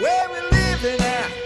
where we living at.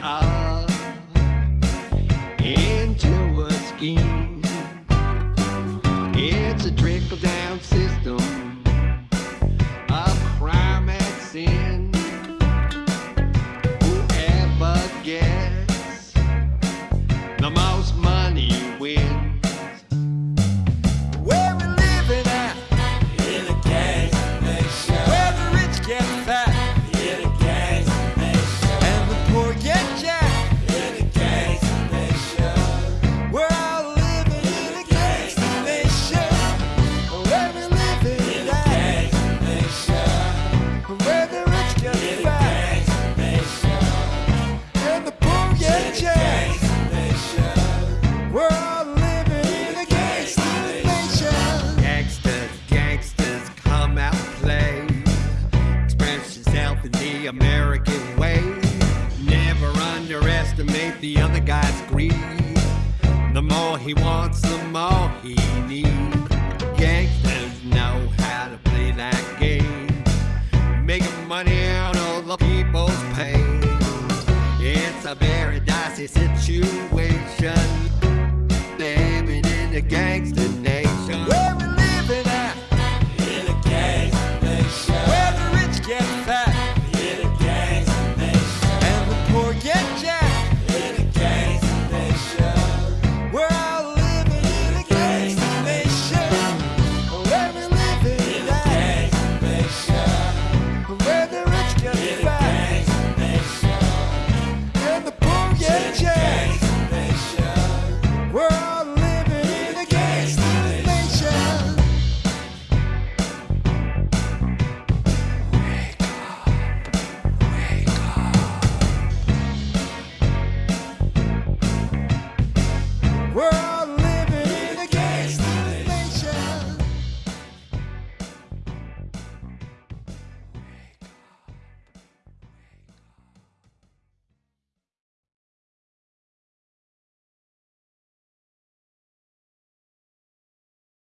I. underestimate the other guy's greed. The more he wants, the more he needs. Gangsters know how to play that game. Making money out of the people's pain. It's a very dicey situation. Living in the gangster